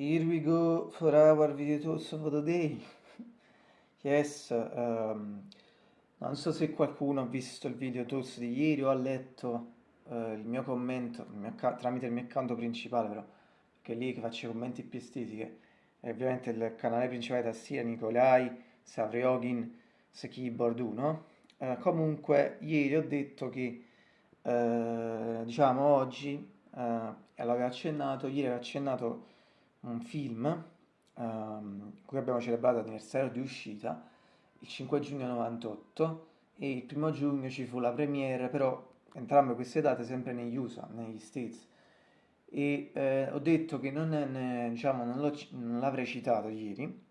here we go for our video tools of the day. Yes, um, non so se qualcuno ha visto il video tools di ieri o ha letto uh, il mio commento il mio tramite il mio account principale però, che è lì che faccio i commenti più estici, che è ovviamente il canale principale da tastiera Nikolai, Savriogin, Keyboard 1. Uh, comunque ieri ho detto che uh, diciamo oggi, l'avevo accennato, ieri avevo accennato un film um, cui abbiamo celebrato l'anniversario di uscita il 5 giugno 98 e il primo giugno ci fu la premiere, però entrambe queste date sempre negli USA, negli States. E eh, ho detto che non, è, diciamo, non, l'avrei citato ieri,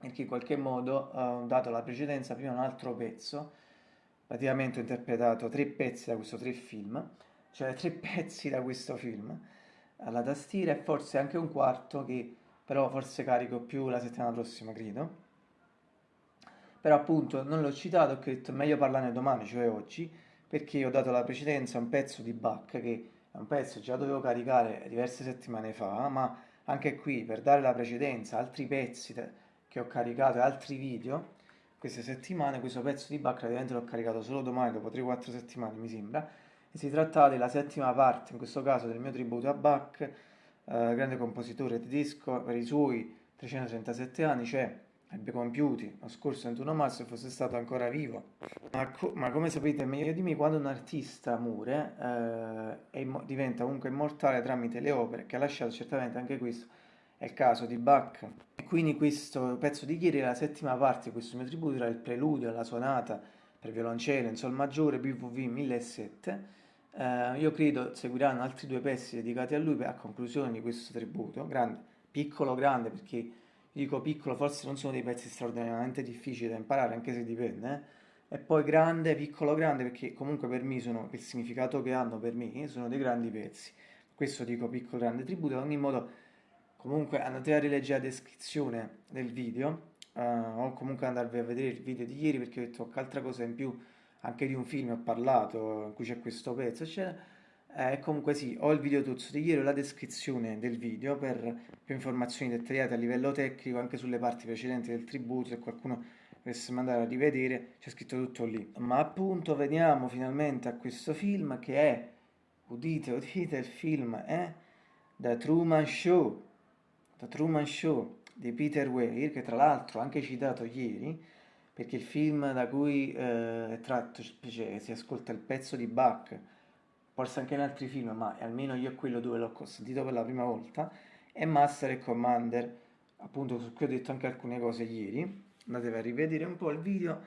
perché in qualche modo ho dato la precedenza prima a un altro pezzo, praticamente ho interpretato tre pezzi da questo tre film, cioè tre pezzi da questo film, alla tastiera e forse anche un quarto che però forse carico più la settimana prossima, credo. Però appunto non l'ho citato, ho detto meglio parlarne domani, cioè oggi, perché ho dato la precedenza a un pezzo di Bach che è un pezzo che già dovevo caricare diverse settimane fa, ma anche qui per dare la precedenza a altri pezzi che ho caricato e altri video queste settimane, questo pezzo di Bach praticamente l'ho caricato solo domani, dopo 3-4 settimane mi sembra, si trattava della settima parte, in questo caso del mio tributo a Bach, eh, grande compositore tedesco, per i suoi 337 anni, cioè ebbe compiuti lo scorso 21 marzo e fosse stato ancora vivo. Ma, co ma, come sapete meglio di me, quando un artista muore eh, diventa comunque immortale tramite le opere che ha lasciato, certamente anche questo è il caso di Bach. E quindi questo pezzo di ieri, la settima parte di questo mio tributo, era il preludio alla suonata per violoncello in sol maggiore BVV 1007 eh, io credo seguiranno altri due pezzi dedicati a lui a conclusione di questo tributo, grande, piccolo grande perché dico piccolo forse non sono dei pezzi straordinariamente difficili da imparare anche se dipende, eh? e poi grande, piccolo grande perché comunque per me sono, il significato che hanno per me sono dei grandi pezzi, questo dico piccolo grande tributo, ad ogni modo comunque andate a rileggere la descrizione del video uh, o comunque andarvi a vedere il video di ieri perché ho detto qualche altra cosa in più anche di un film ho parlato in cui c'è questo pezzo, eccetera. Eh, comunque sì, ho il video tuzzo di ieri, la descrizione del video per più informazioni dettagliate a livello tecnico anche sulle parti precedenti del tributo, se qualcuno dovesse mandare a rivedere c'è scritto tutto lì. Ma appunto veniamo finalmente a questo film che è, udite, udite, il film è The Truman Show, The Truman Show di Peter Weir, che tra l'altro ho anche citato ieri, perché il film da cui eh, è tratto, cioè, si ascolta il pezzo di Bach, forse anche in altri film, ma almeno io è quello dove l'ho sentito per la prima volta, è Master e Commander, appunto su cui ho detto anche alcune cose ieri, andatevi a rivedere un po' il video,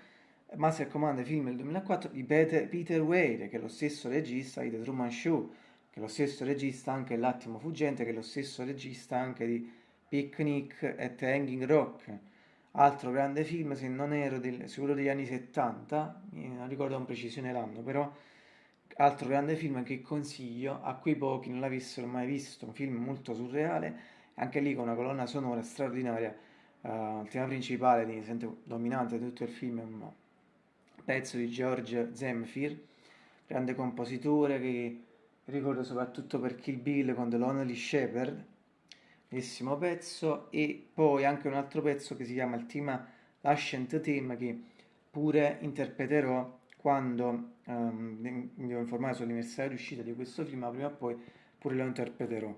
Master e Commander film del 2004 di Peter, Weir, che è lo stesso regista di The Truman Show, che è lo stesso regista anche L'attimo fuggente, che è lo stesso regista anche di Picnic at Hanging Rock, Altro grande film, se non ero del, sicuro degli anni 70, non ricordo con precisione l'anno, però altro grande film che consiglio a quei pochi non l'avessero mai visto, un film molto surreale, anche lì con una colonna sonora straordinaria, uh, il tema principale di, sente, dominante di tutto il film è un pezzo di George Zemfir, grande compositore che ricordo soprattutto per Kill Bill con The Lonely Shepherd, bellissimo pezzo. E poi anche un altro pezzo che si chiama il tema Ascent Theme che pure interpreterò quando um, mi devo informare sull'anniversario di uscita di questo film ma prima o poi pure lo interpreterò.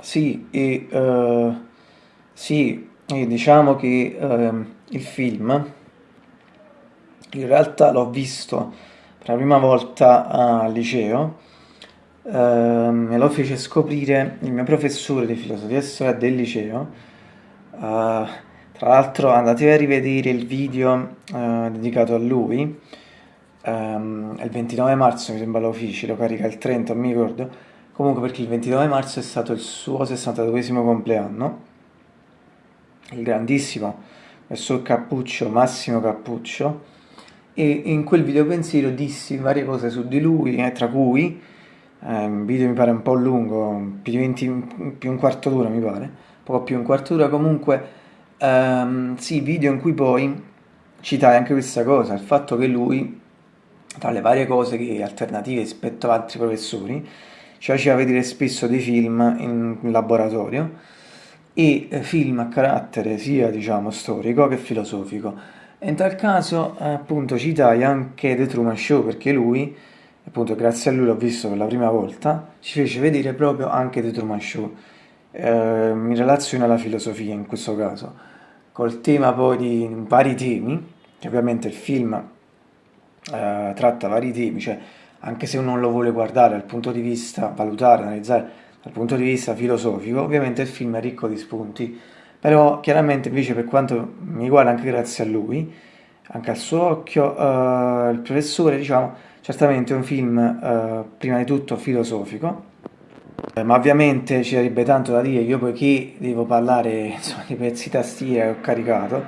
Sì e uh, sì e diciamo che uh, il film in realtà l'ho visto per la prima volta al liceo Me lo fece scoprire il mio professore di filosofia e storia del liceo. Uh, tra l'altro andate a rivedere il video uh, dedicato a lui. Um, il 29 marzo mi sembra lo feci, lo carica il 30, non mi ricordo. Comunque perché il 29 marzo è stato il suo 62 compleanno. Il grandissimo professor Cappuccio, Massimo Cappuccio. E in quel video pensiero dissi varie cose su di lui, eh, tra cui eh, un video mi pare un po' lungo, più di, 20, più un quarto d'ora mi pare, poco più un quarto d'ora, comunque ehm, sì, video in cui poi citai anche questa cosa, il fatto che lui, tra le varie cose che alternative rispetto ad altri professori, ci faceva vedere spesso dei film in, laboratorio, e eh, film a carattere sia diciamo storico che filosofico. E in tal caso appunto citai anche The Truman Show perché lui, appunto grazie a lui l'ho visto per la prima volta, ci fece vedere proprio anche The Truman Show. Eh, in relazione alla filosofia in questo caso, col tema poi di vari temi, che ovviamente il film eh, tratta vari temi, cioè anche se uno lo vuole guardare dal punto di vista, valutare, analizzare dal punto di vista filosofico, ovviamente il film è ricco di spunti, però chiaramente invece per quanto mi riguarda anche grazie a lui, anche al suo occhio, eh, il professore diciamo certamente è un film eh, prima di tutto filosofico, eh, ma ovviamente ci sarebbe tanto da dire, io poiché devo parlare insomma, di pezzi tastiera che ho caricato,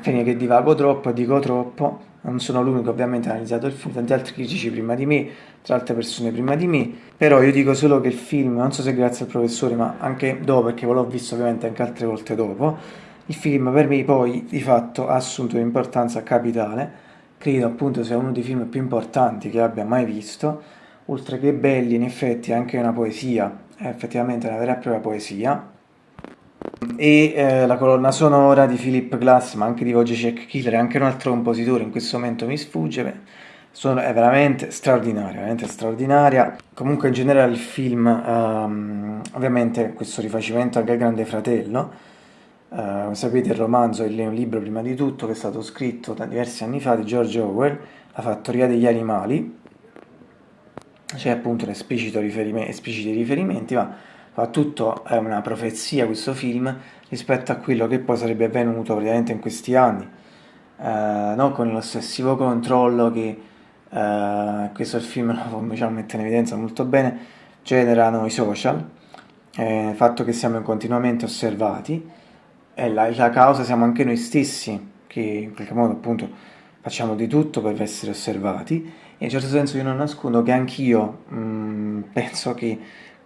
finché che divago troppo dico troppo, non sono l'unico ovviamente ha analizzato il film, tanti altri critici prima di me, tra altre persone prima di me, però io dico solo che il film, non so se grazie al professore, ma anche dopo, perché l'ho visto ovviamente anche altre volte dopo, il film per me poi di fatto ha assunto un'importanza capitale, credo appunto sia uno dei film più importanti che abbia mai visto, oltre che belli in effetti anche una poesia, è effettivamente una vera e propria poesia, e eh, la colonna sonora di Philip Glass, ma anche di Wojciech Killer anche un altro compositore, in questo momento mi sfugge, sono, è veramente straordinaria, veramente straordinaria. Comunque in generale il film, um, ovviamente questo rifacimento anche al Grande Fratello, uh, sapete il romanzo è un libro prima di tutto che è stato scritto da diversi anni fa di George Orwell, La fattoria degli animali, c'è appunto riferimento, espliciti riferimenti, ma Soprattutto è una profezia questo film rispetto a quello che poi sarebbe avvenuto praticamente in questi anni, eh, no? con l'ossessivo controllo che eh, questo film lo diciamo, mette in evidenza molto bene, generano i social, eh, il fatto che siamo continuamente osservati e la, la causa siamo anche noi stessi che in qualche modo appunto facciamo di tutto per essere osservati e in certo senso io non nascondo che anch'io mm, penso che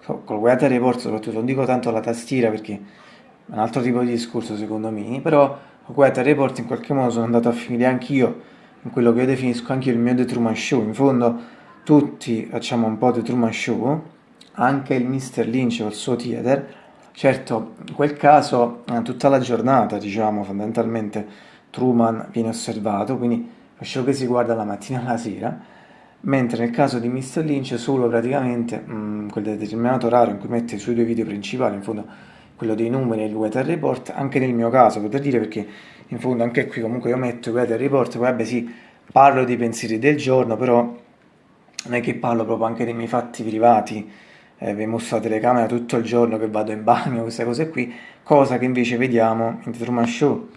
col Weather Report soprattutto, non dico tanto la tastiera perché è un altro tipo di discorso secondo me, però col Weather Report in qualche modo sono andato a finire anch'io in quello che io definisco anche il mio The Truman Show, in fondo tutti facciamo un po' The Truman Show, anche il Mr. Lynch col suo theater, certo in quel caso eh, tutta la giornata diciamo fondamentalmente Truman viene osservato, quindi lo show che si guarda la mattina e la sera, mentre nel caso di Mr. Lynch solo praticamente mh, mm, quel determinato orario in cui mette i suoi due video principali, in fondo quello dei numeri e il weather report, anche nel mio caso, poter dire perché in fondo anche qui comunque io metto i weather report, poi vabbè sì, parlo dei pensieri del giorno, però non è che parlo proprio anche dei miei fatti privati, eh, mostro la telecamera tutto il giorno che vado in bagno, queste cose qui, cosa che invece vediamo in The Truman Show,